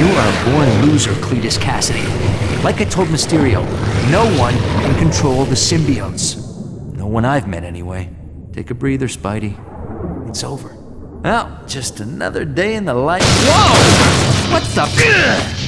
You are a born loser, Cletus Cassidy. Like I told Mysterio, no one can control the symbiotes. No one I've met, anyway. Take a breather, Spidey. It's over. Well, just another day in the life. Whoa! What's the?